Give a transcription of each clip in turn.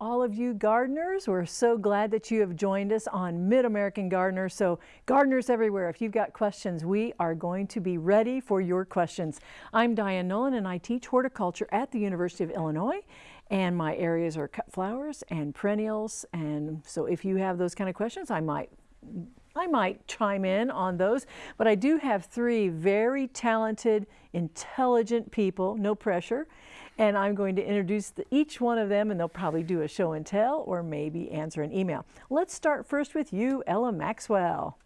All of you gardeners, we're so glad that you have joined us on Mid-American Gardener. So gardeners everywhere, if you've got questions, we are going to be ready for your questions. I'm Diane Nolan and I teach horticulture at the University of Illinois and my areas are cut flowers and perennials. And so if you have those kind of questions, I might I might chime in on those, but I do have three very talented, intelligent people, no pressure, and I'm going to introduce the, each one of them and they'll probably do a show and tell or maybe answer an email. Let's start first with you, Ella Maxwell.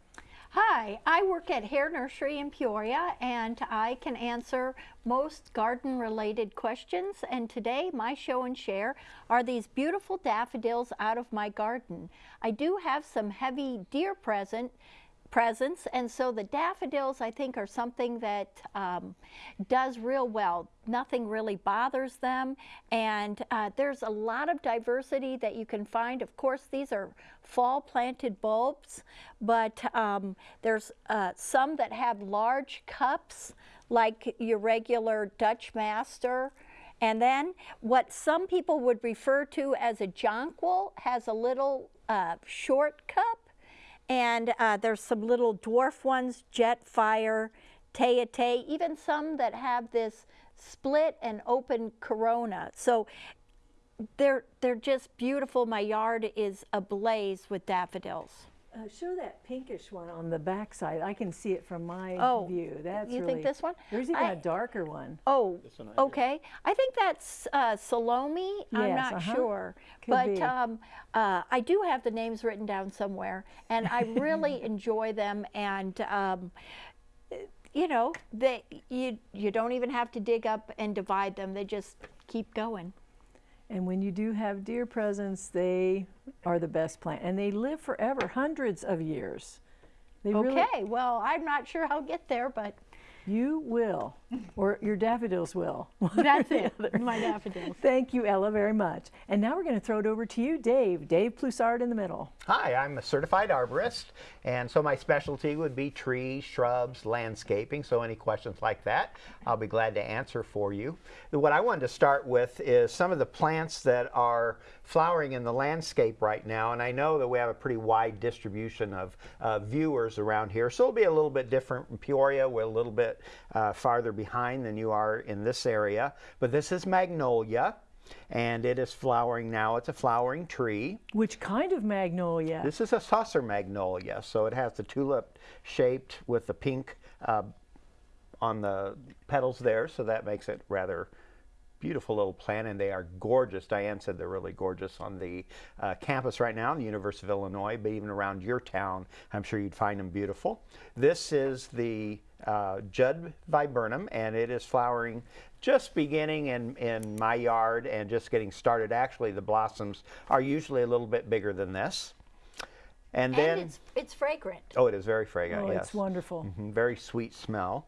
Hi, I work at Hoerr Nursery in Peoria and I can answer most garden related questions and today my show and share are these beautiful daffodils out of my garden. I do have some heavy deer present presents. And so the daffodils, I think, are something that um, does real well. Nothing really bothers them. And uh, there's a lot of diversity that you can find. Of course, these are fall planted bulbs, but um, there's uh, some that have large cups like your regular Dutch Master. And then what some people would refer to as a jonquil has a little uh, short cup and uh, there's some little dwarf ones, jet, Jetfire, Tête-à-tête, even some that have this split and open corona. So they're, they're just beautiful. My yard is ablaze with daffodils. Uh, show that pinkish one on the back side. I can see it from my oh, view. That's you really, think this one? There's even I, a darker one. Oh, okay. I think that's uh, Salome. Yes, I'm not uh -huh. sure, Could but um, uh, I do have the names written down somewhere, and I really enjoy them. And um, you know, they you you don't even have to dig up and divide them. They just keep going. And when you do have deer presence, they are the best plant. And they live forever, hundreds of years. They okay, really, well, I'm not sure I'll get there, but you will, or your daffodils will. That's it, my daffodils. Thank you, Ella, very much. And now we're going to throw it over to you, Dave. Dave Ploussard in the middle. Hi, I'm a certified arborist, and so my specialty would be trees, shrubs, landscaping, so any questions like that, I'll be glad to answer for you. What I wanted to start with is some of the plants that are flowering in the landscape right now, and I know that we have a pretty wide distribution of uh, viewers around here, so it'll be a little bit different in Peoria. We're a little bit uh, farther behind than you are in this area. But this is magnolia and it is flowering now. It's a flowering tree. Which kind of magnolia? This is a saucer magnolia, so it has the tulip shaped with the pink uh, on the petals there, so that makes it rather beautiful little plant and they are gorgeous. Diane said they're really gorgeous on the uh, campus right now, the University of Illinois, but even around your town, I'm sure you'd find them beautiful. This is the uh, Judd viburnum and it is flowering just beginning in, in my yard and just getting started. Actually, the blossoms are usually a little bit bigger than this. And, and then it's, it's fragrant. Oh, it is very fragrant. Oh, yes. it's wonderful. Mm -hmm, very sweet smell.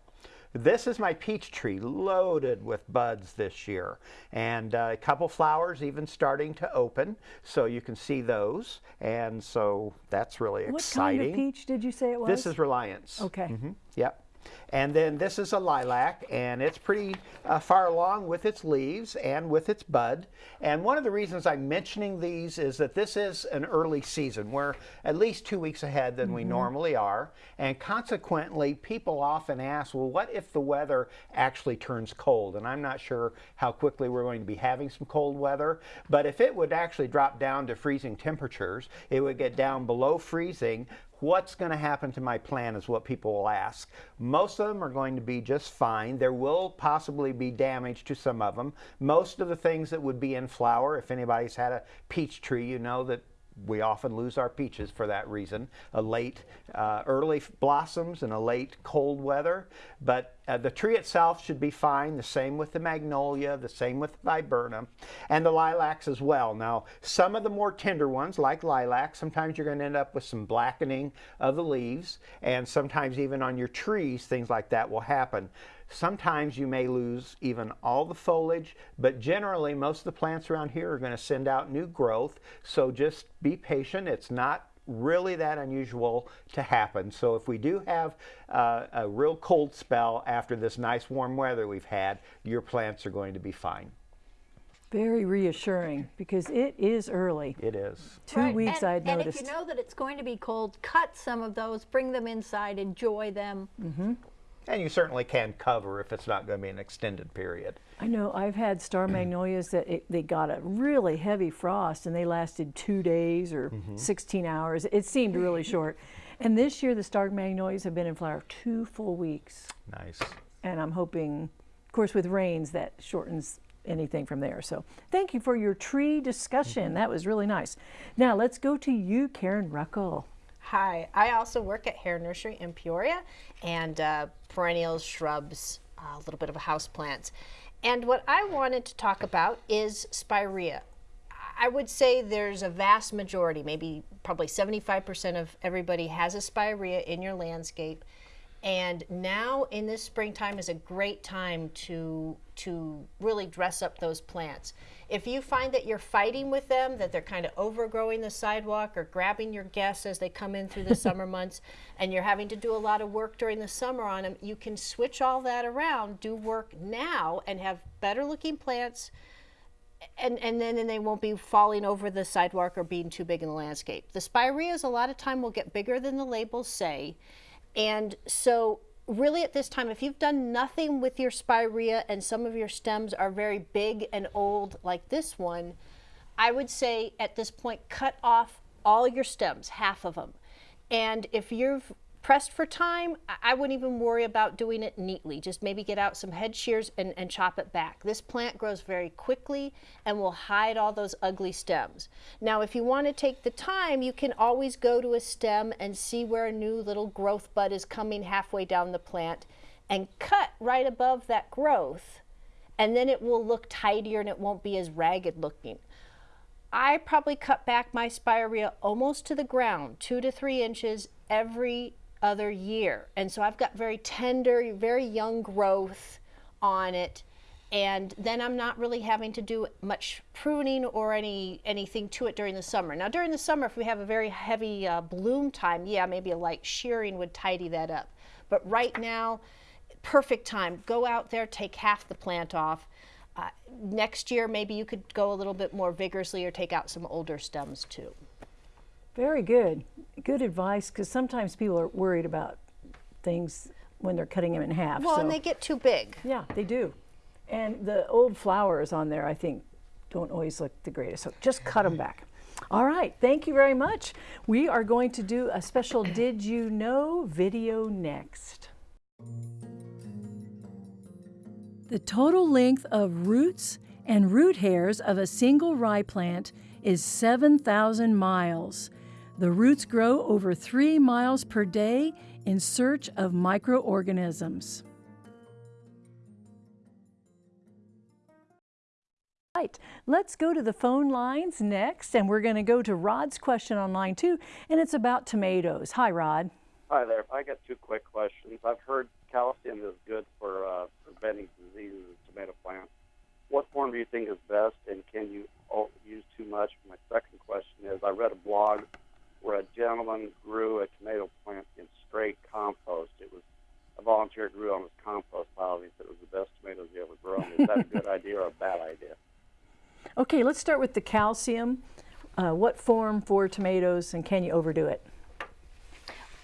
This is my peach tree loaded with buds this year and uh, a couple flowers even starting to open so you can see those and so that's really what exciting. What kind of peach did you say it was? This is Reliance. Okay. Mm -hmm. Yep. And then this is a lilac, and it's pretty uh, far along with its leaves and with its bud. And one of the reasons I'm mentioning these is that this is an early season. We're at least two weeks ahead than mm -hmm. we mm-hmm. normally are. And consequently, people often ask, well, what if the weather actually turns cold? And I'm not sure how quickly we're going to be having some cold weather. But if it would actually drop down to freezing temperatures, it would get down below freezing, what's going to happen to my plant is what people will ask. Most them are going to be just fine. There will possibly be damage to some of them. Most of the things that would be in flower, if anybody's had a peach tree, you know that we often lose our peaches for that reason. A late, uh, early blossoms and a late cold weather. But uh, the tree itself should be fine. The same with the magnolia, the same with viburnum, and the lilacs as well. Now, some of the more tender ones, like lilac, sometimes you're going to end up with some blackening of the leaves, and sometimes even on your trees, things like that will happen. Sometimes you may lose even all the foliage, but generally most of the plants around here are going to send out new growth. So just be patient. It's not really that unusual to happen. So if we do have uh, a real cold spell after this nice warm weather we've had, your plants are going to be fine. Very reassuring because it is early. It is. Two Right, weeks and, I'd and noticed. if you know that it's going to be cold, cut some of those, bring them inside, enjoy them. And you certainly can cover if it's not going to be an extended period. I know I've had star magnolias that it, they got a really heavy frost and they lasted two days or Mm-hmm. 16 hours. It seemed really short. And this year the star magnolias have been in flower two full weeks. Nice. And I'm hoping, of course, with rains that shortens anything from there. So thank you for your tree discussion. Mm-hmm. That was really nice. Now let's go to you, Karen Ruckel. Hi, I also work at Hoerr Nursery in Peoria and uh, perennials, shrubs, a little bit of a house plants. And what I wanted to talk about is spirea. I would say there's a vast majority, maybe probably 75% of everybody has a spirea in your landscape. And now in this springtime is a great time to to really dress up those plants. If you find that you're fighting with them, that they're kind of overgrowing the sidewalk or grabbing your guests as they come in through the summer months, and you're having to do a lot of work during the summer on them, you can switch all that around, do work now, and have better looking plants and and then, then they won't be falling over the sidewalk or being too big in the landscape. The spireas a lot of time will get bigger than the labels say, and so really at this time, if you've done nothing with your spirea and some of your stems are very big and old like this one, I would say at this point cut off all your stems, half of them, and if you've pressed for time, I- wouldn't even worry about doing it neatly. Just maybe get out some head shears and, and chop it back. This plant grows very quickly and will hide all those ugly stems. Now, if you want to take the time, you can always go to a stem and see where a new little growth bud is coming halfway down the plant and cut right above that growth. And then it will look tidier and it won't be as ragged looking. I probably cut back my spirea almost to the ground, two to three inches every other year. And so I've got very tender, very young growth on it. And then I'm not really having to do much pruning or any anything to it during the summer. Now during the summer, if we have a very heavy uh, bloom time, yeah, maybe a light shearing would tidy that up. But right now, perfect time. Go out there, take half the plant off. Uh, next year, maybe you could go a little bit more vigorously or take out some older stems too. Very good. Good advice because sometimes people are worried about things when they're cutting them in half. Well, so- and they get too big. Yeah, they do. And the old flowers on there, I think, don't always look the greatest. So just cut them back. All right, thank you very much. We are going to do a special Did You Know video next. The total length of roots and root hairs of a single rye plant is 7,000 miles. The roots grow over three miles per day in search of microorganisms. Right, let's go to the phone lines next, and we're going to go to Rod's question on line two, and it's about tomatoes. Hi, Rod. Hi there. I got two quick questions. I've heard calcium is good for uh, preventing diseases in tomato plants. What form do you think is best, and can you use too much? My second question is I read a blog where a gentleman grew a tomato plant in straight compost. It was a volunteer grew on his compost pile. He said it was the best tomatoes he ever grown. Is that a good idea or a bad idea? Okay, let's start with the calcium. Uh, what form for tomatoes, and can you overdo it?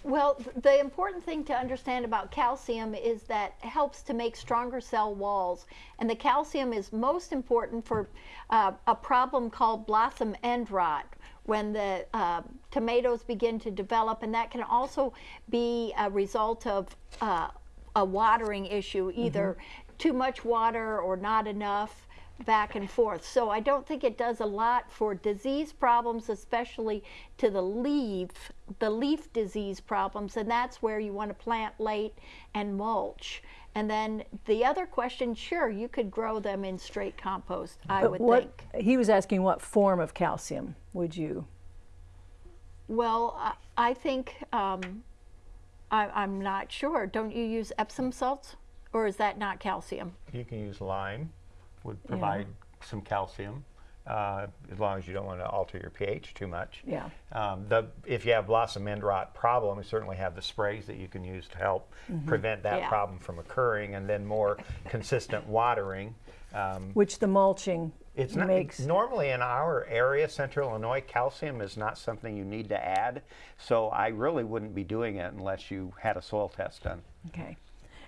Well, the important thing to understand about calcium is that it helps to make stronger cell walls. And the calcium is most important for uh, a problem called blossom end rot when the uh, tomatoes begin to develop. And that can also be a result of uh, a watering issue, either too much water or not enough back and forth. So I don't think it does a lot for disease problems, especially to the leaf, the leaf disease problems, and that's where you want to plant late and mulch. And then the other question, sure, you could grow them in straight compost, I But would what, think. He was asking what form of calcium would you? Well, I, I think, um, I, I'm not sure. Don't you use Epsom salts? Or is that not calcium? You can use lime, would provide some calcium, uh, as long as you don't want to alter your pH too much. Yeah. Um, the, if you have blossom end rot problem, you certainly have the sprays that you can use to help prevent that Yeah. problem from occurring, and then more consistent watering. Um, Which the mulching It's not makes normally in our area, Central Illinois, calcium is not something you need to add. So I really wouldn't be doing it unless you had a soil test done. Okay.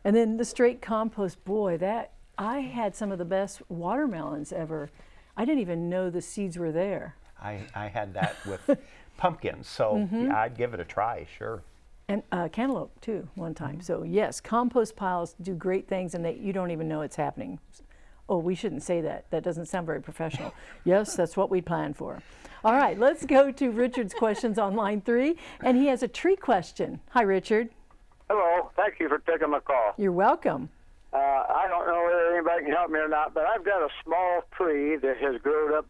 And then the straight compost, boy, that I had some of the best watermelons ever. I didn't even know the seeds were there. I, I had that with pumpkins, so Mm-hmm. yeah, I'd give it a try, sure. And uh, cantaloupe too, one time. Mm-hmm. So yes, compost piles do great things, and they, you don't even know it's happening. Oh, we shouldn't say that. That doesn't sound very professional. yes, that's what we plan for. All right, let's go to Richard's questions on line three, and he has a tree question. Hi, Richard. Hello. Thank you for taking my call. You're welcome. Uh, I don't know whether anybody can help me or not, but I've got a small tree that has grown up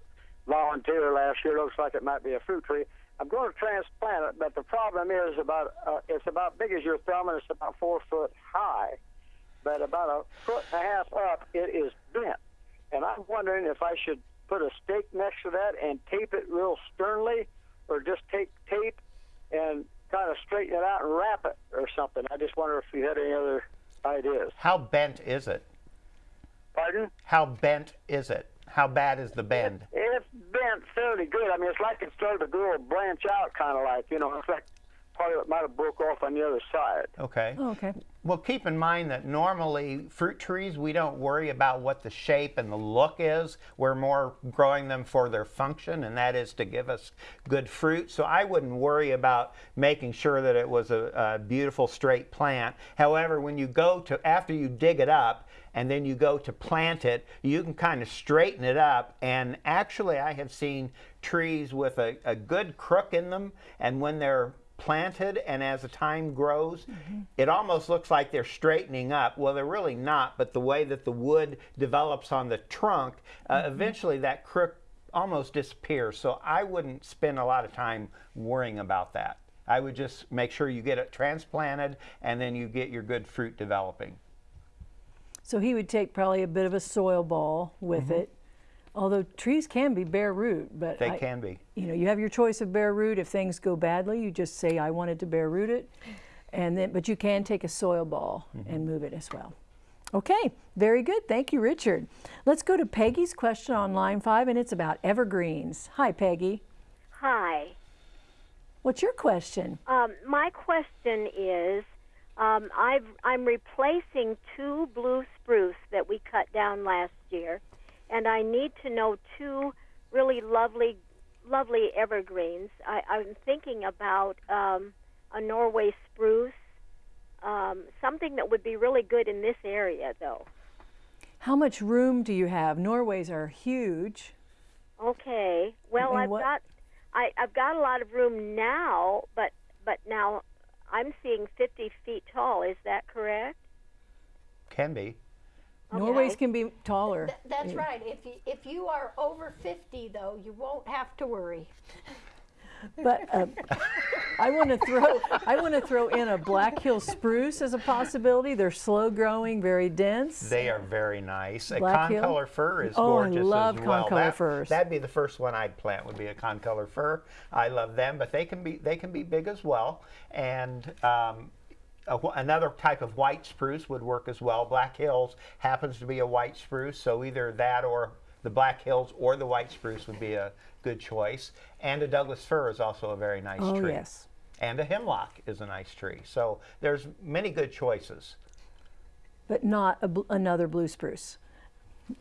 volunteer last year. Looks like it might be a fruit tree. I'm going to transplant it, but the problem is about uh, it's about big as your thumb and it's about four foot high, but about a foot and a half up it is bent. And I'm wondering if I should put a stake next to that and tape it real sternly, or just take tape and kind of straighten it out and wrap it or something. I just wonder if you had any other ideas. How bent is it? Pardon? How bent is it? How bad is the bend? It's bent fairly good. I mean, it's like it started to grow, branch out, kind of like you know. It's like part of it might have broke off on the other side. Okay. Oh, okay. Well, keep in mind that normally fruit trees, we don't worry about what the shape and the look is. We're more growing them for their function, and that is to give us good fruit. So I wouldn't worry about making sure that it was a, a beautiful straight plant. However, when you go to, after you dig it up, and then you go to plant it, you can kind of straighten it up. And actually, I have seen trees with a, a good crook in them, and when they're planted and as the time grows, it almost looks like they're straightening up. Well, they're really not, but the way that the wood develops on the trunk, uh, eventually that crook almost disappears. So I wouldn't spend a lot of time worrying about that. I would just make sure you get it transplanted and then you get your good fruit developing. So he would take probably a bit of a soil ball with it. Although trees can be bare root, but They I- can be. you know, you have your choice of bare root. If things go badly, you just say, I wanted to bare root it. And then, but you can take a soil ball and move it as well. Okay, very good. Thank you, Richard. Let's go to Peggy's question on line five, and it's about evergreens. Hi, Peggy. Hi. What's your question? Um, my question is um, I've, I'm replacing two blue spruce that we cut down last year, and I need to know two really lovely, lovely evergreens. I, I'm thinking about um, a Norway spruce, um, something that would be really good in this area, though. How much room do you have? Norways are huge. Okay. Well, I've got I, I've got a lot of room now, but but now I'm seeing 50 feet tall. Is that correct? Can be. Norways can be taller. Th- That's right. If you, if you are over 50, though, you won't have to worry. But uh, I want to throw I want to throw in a Black Hill spruce as a possibility. They're slow growing, very dense. They are very nice. A Black Hill? concolor fir is Oh, I gorgeous love as well. concolor That- firs. That'd be the first one I'd plant. Would be a concolor fir. I love them, but they can be they can be big as well. And um, a another type of white spruce would work as well. Black Hills happens to be a white spruce, so either that or the Black Hills or the white spruce would be a good choice. And a Douglas fir is also a very nice oh tree. yes. And a hemlock is a nice tree. So there's many good choices. but not a bl- another blue spruce,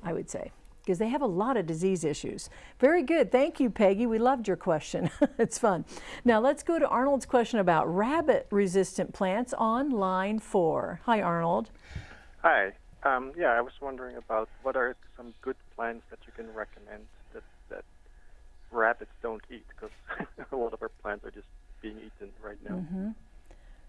I would say, because they have a lot of disease issues. Very good. Thank you, Peggy. We loved your question. it's fun. Now let's go to Arnold's question about rabbit resistant plants on line four. Hi, Arnold. Hi. Um, yeah, I was wondering about what are some good plants that you can recommend that, that rabbits don't eat because a lot of our plants are just being eaten right now. Mm-hmm.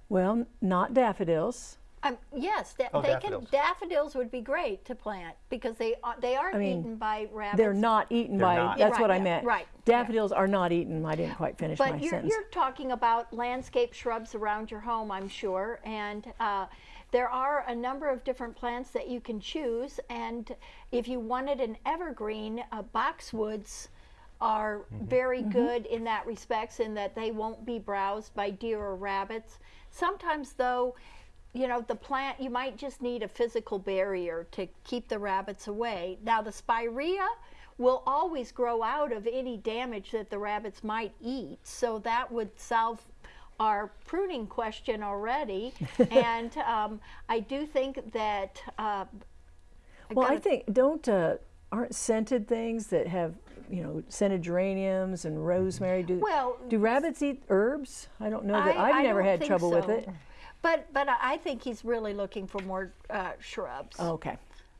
Well, not daffodils. Um, yes, da- Oh, they daffodils. can. Daffodils would be great to plant because they are, they aren't mean, eaten by rabbits. They're not eaten They're by, not. that's Right, what I meant. right, yeah. Daffodils are not eaten. I didn't quite finish my But you're, sentence. you're talking about landscape shrubs around your home, I'm sure, and uh, there are a number of different plants that you can choose. And if you wanted an evergreen, uh, boxwoods are very good in that respects, in that they won't be browsed by deer or rabbits. Sometimes, though, you know, the plant, you might just need a physical barrier to keep the rabbits away. Now, the spirea will always grow out of any damage that the rabbits might eat, so that would solve our pruning question already. and um, I do think that. Uh, well, I think don't uh, aren't scented things that have you know scented geraniums and rosemary. Do Well, do rabbits eat herbs? I don't know that. I- I've I never had trouble with it. But but I think he's really looking for more uh, shrubs. Okay.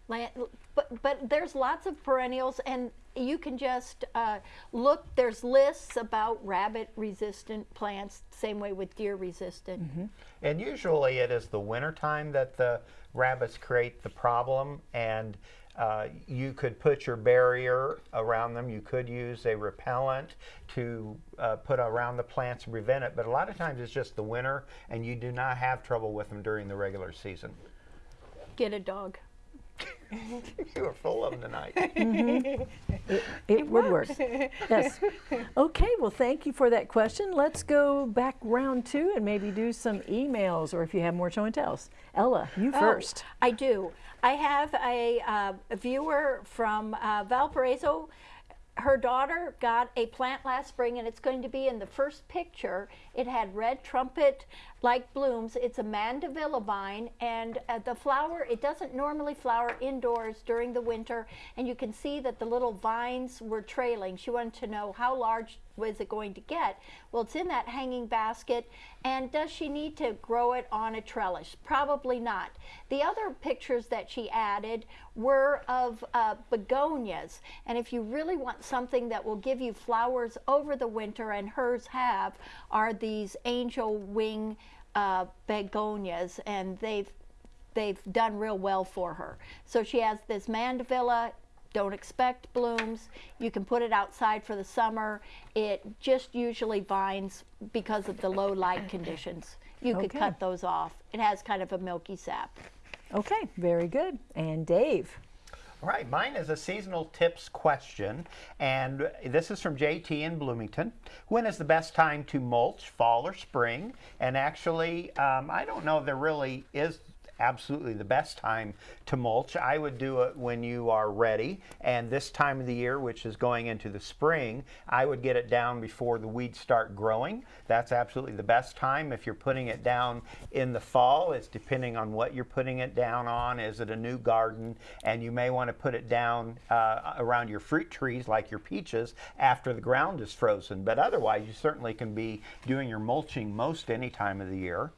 Land, but but there's lots of perennials, and you can just uh, look. There's lists about rabbit resistant plants. Same way with deer resistant. And usually it is the winter time that the rabbits create the problem and uh, you could put your barrier around them. You could use a repellent to uh, put around the plants and prevent it. But a lot of times it's just the winter and you do not have trouble with them during the regular season. Get a dog. you are full of them tonight. It, would work. yes. Okay, well, thank you for that question. Let's go back round two and maybe do some emails or if you have more show and tells. Ella, you Oh, first. I do. I have a, uh, a viewer from uh, Valparaiso. Her daughter got a plant last spring, and it's going to be in the first picture. It had red trumpet like blooms. It's a mandevilla vine, and uh, the flower, it doesn't normally flower indoors during the winter, and you can see that the little vines were trailing. She wanted to know how large was it going to get. Well, it's in that hanging basket, and does she need to grow it on a trellis? Probably not. The other pictures that she added were of uh, begonias, and if you really want something that will give you flowers over the winter, and hers have, are these angel wing uh, begonias, and they've they've done real well for her. So she has this mandevilla. Don't expect blooms. You can put it outside for the summer. It just usually vines because of the low light conditions. You could cut those off. It has kind of a milky sap. Okay, very good. And Dave. All right, mine is a seasonal tips question, and this is from JT in Bloomington. When is the best time to mulch, fall or spring? And actually, um, I don't know if there really is absolutely the best time to mulch. I would do it when you are ready, and this time of the year, which is going into the spring, I would get it down before the weeds start growing. That's absolutely the best time. If you're putting it down in the fall, it's depending on what you're putting it down on. Is it a new garden? And you may want to put it down uh, around your fruit trees like your peaches after the ground is frozen. But otherwise, you certainly can be doing your mulching most any time of the year.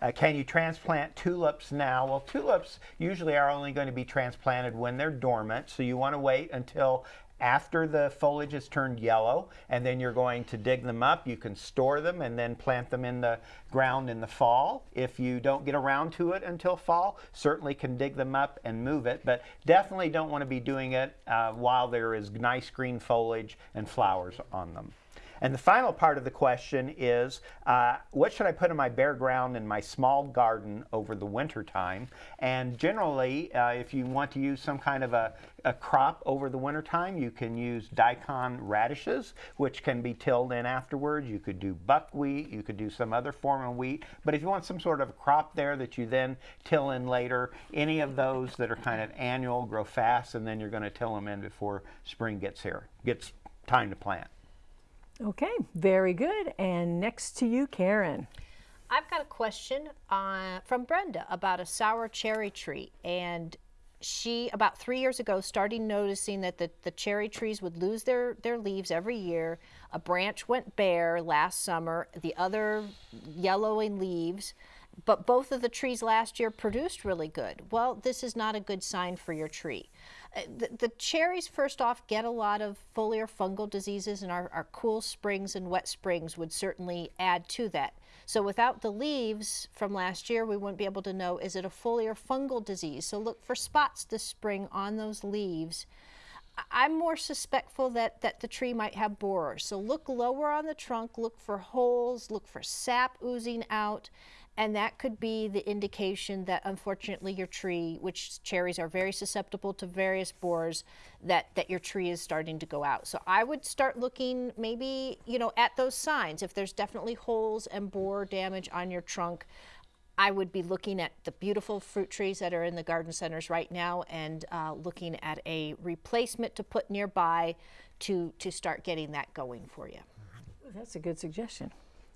Uh, can you transplant tulips now? Well, tulips usually are only going to be transplanted when they're dormant, so you want to wait until after the foliage has turned yellow, and then you're going to dig them up. You can store them and then plant them in the ground in the fall. If you don't get around to it until fall, certainly can dig them up and move it, but definitely don't want to be doing it uh, while there is nice green foliage and flowers on them. And the final part of the question is, uh, what should I put in my bare ground in my small garden over the winter time? And generally, uh, if you want to use some kind of a, a crop over the winter time, you can use daikon radishes, which can be tilled in afterwards. You could do buckwheat, you could do some other form of wheat. But if you want some sort of a crop there that you then till in later, any of those that are kind of annual grow fast, and then you're going to till them in before spring gets here, gets time to plant. Okay, very good. And next to you, Karen. I've got a question uh, from Brenda about a sour cherry tree. And she, about three years ago, started noticing that the, the cherry trees would lose their, their leaves every year. A branch went bare last summer, the other yellowing leaves. But both of the trees last year produced really good. Well, this is not a good sign for your tree. Uh, The, the cherries, first off, get a lot of foliar fungal diseases, and our, our cool springs and wet springs would certainly add to that. So, without the leaves from last year, we wouldn't be able to know is it a foliar fungal disease. So, look for spots this spring on those leaves. I'm more suspectful that, that the tree might have borers. So look lower on the trunk, look for holes, look for sap oozing out, and that could be the indication that unfortunately your tree, which cherries are very susceptible to various borers, that, that your tree is starting to go out. So I would start looking maybe, you know, at those signs. If there's definitely holes and borer damage on your trunk, I would be looking at the beautiful fruit trees that are in the garden centers right now and uh, looking at a replacement to put nearby to, to start getting that going for you. That's a good suggestion.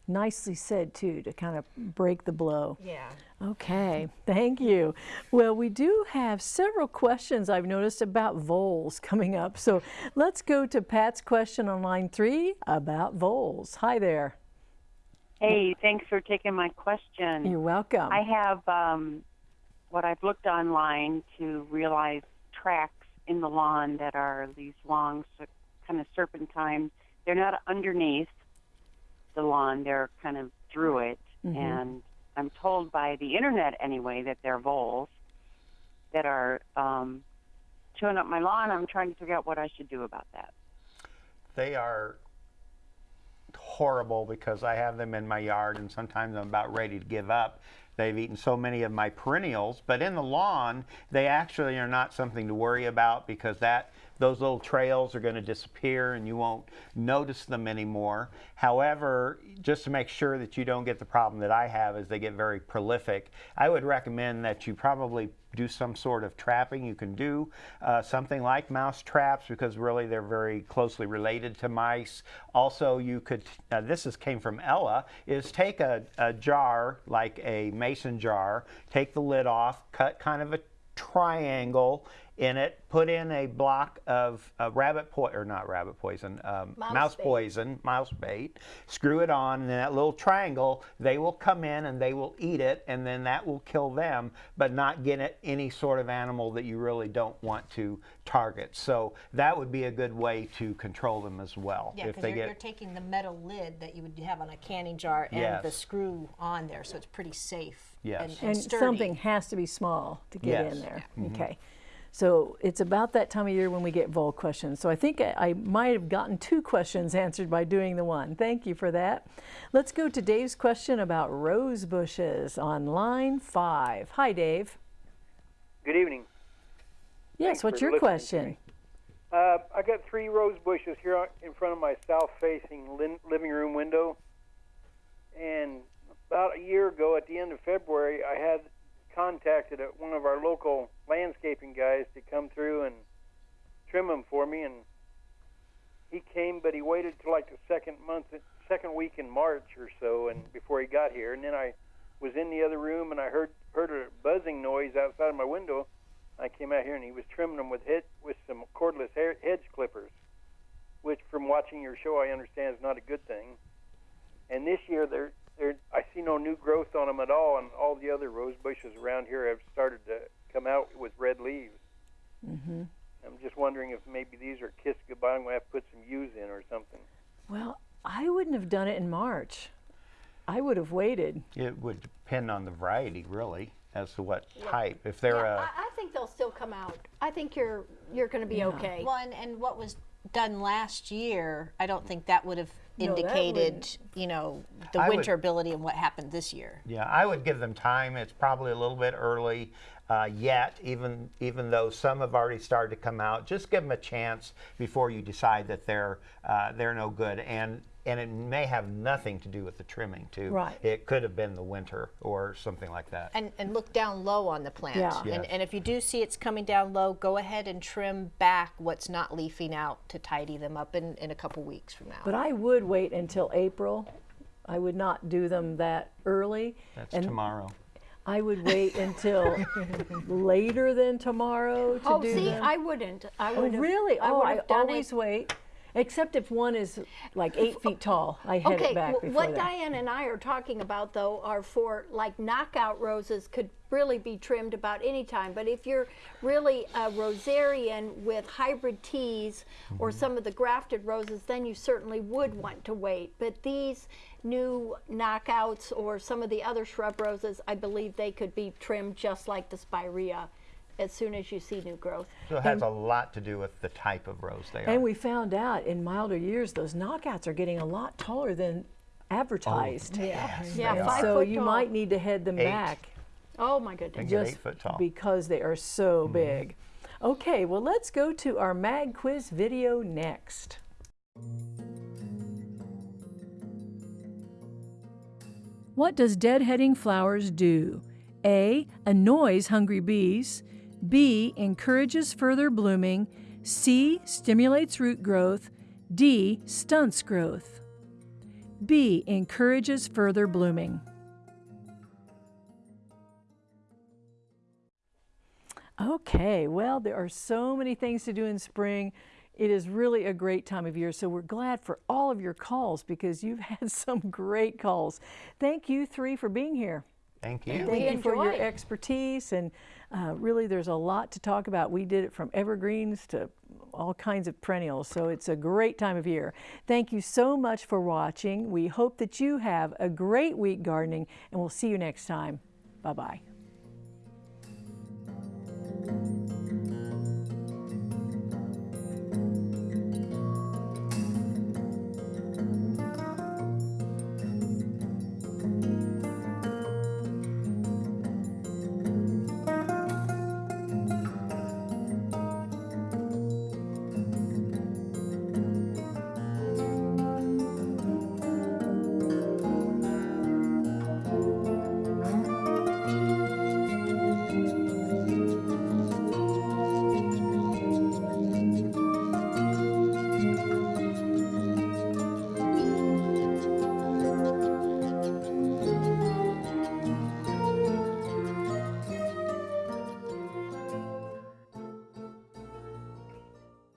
Nicely said, too, to kind of break the blow. Yeah. Okay, thank you. Well, we do have several questions I've noticed about voles coming up. So let's go to Pat's question on line three about voles. Hi there. Hey, thanks for taking my question. You're welcome. I have um, what I've looked online to realize tracks in the lawn that are these long, ser- kind of serpentine. They're not underneath the lawn; they're kind of through it. And I'm told by the internet, anyway, that they're voles that are um, chewing up my lawn. I'm trying to figure out what I should do about that. They are horrible because I have them in my yard and sometimes I'm about ready to give up. They've eaten so many of my perennials, but in the lawn, they actually are not something to worry about because that those little trails are going to disappear and you won't notice them anymore. However, just to make sure that you don't get the problem that I have is they get very prolific, I would recommend that you probably do some sort of trapping. You can do uh, something like mouse traps because really they're very closely related to mice. Also, you could, uh, this is came from Ella, is take a, a jar like a mason jar, take the lid off, cut kind of a triangle in it, put in a block of uh, rabbit poison, or not rabbit poison, um, Mouse mouse poison, mouse bait, screw it on, and in that little triangle, they will come in and they will eat it, and then that will kill them, but not get at any sort of animal that you really don't want to target. So that would be a good way to control them as well. Yeah, if because they you're, get you're taking the metal lid that you would have on a canning jar and the screw on there, so it's pretty safe. Yes. And, and and something has to be small to get in Yes. there. Okay. So it's about that time of year when we get vole questions. So I think I, I might have gotten two questions answered by doing the one. Thank you for that. Let's go to Dave's question about rose bushes on line five. Hi, Dave. Good evening. Yes, Thanks what's your question? Uh, I got three rose bushes here in front of my south-facing living room window, and about a year ago, at the end of February, I had contacted a, one of our local landscaping guys to come through and trim them for me, and he came, but he waited till like the second month, second week in March or so, and before he got here, and then I was in the other room and I heard heard a buzzing noise outside of my window. I came out here and he was trimming them with hit with some cordless hair, hedge clippers, which, from watching your show, I understand is not a good thing. And this year, they're, they're, I see no new growth on them at all, and all the other rose bushes around here have started to come out with red leaves. hmm I'm just wondering if maybe these are kissed goodbye. I'm going to have to put some U's in or something. Well, I wouldn't have done it in March. I would have waited. it would depend on the variety really as to what type. If they're Yeah, a I, I think they'll still come out. I think you're you're going to be okay. Well, and, and what was done last year, I don't think that would have No, that indicated, wouldn't. you know, the I would- winter ability and what happened this year. Yeah, I would give them time. It's probably a little bit early uh, yet, even even though some have already started to come out. Just give them a chance before you decide that they're uh, they're no good. And and it may have nothing to do with the trimming too. Right. It could have been the winter or something like that. And, and look down low on the plant. Yeah. And, Yes. and if you do see it's coming down low, go ahead and trim back what's not leafing out to tidy them up in, in a couple weeks from now. But I would wait until April. I would not do them that early. That's and tomorrow. I would wait until later than tomorrow to oh, do see, them. I wouldn't. I Oh, would. really? I oh, would I always it. wait. Except if one is like eight feet tall. I head Okay, it back before what that. Diane and I are talking about though are for like knockout roses could really be trimmed about any time. But if you're really a rosarian with hybrid teas or Mm-hmm. some of the grafted roses, then you certainly would want to wait. But these new knockouts or some of the other shrub roses, I believe they could be trimmed just like the spirea as soon as you see new growth. So it has a lot to do with the type of rose they are. And we found out in milder years, those knockouts are getting a lot taller than advertised. Oh, yeah, they yeah, are. five so foot you tall. might need to head them Eight. back Oh my goodness. Just eight foot tall. because they are so mm-hmm. big. Okay, well, let's go to our mag quiz video next. What does deadheading flowers do? A. Annoys hungry bees. B. Encourages further blooming. C. Stimulates root growth. D. Stunts growth. B. Encourages further blooming. Okay, well, there are so many things to do in spring. It is really a great time of year, so we're glad for all of your calls because you've had some great calls. Thank you three for being here. Thank you. Thank We you for your expertise and uh, really there's a lot to talk about. We did it from evergreens to all kinds of perennials, so it's a great time of year. Thank you so much for watching. We hope that you have a great week gardening and we'll see you next time. Bye-bye.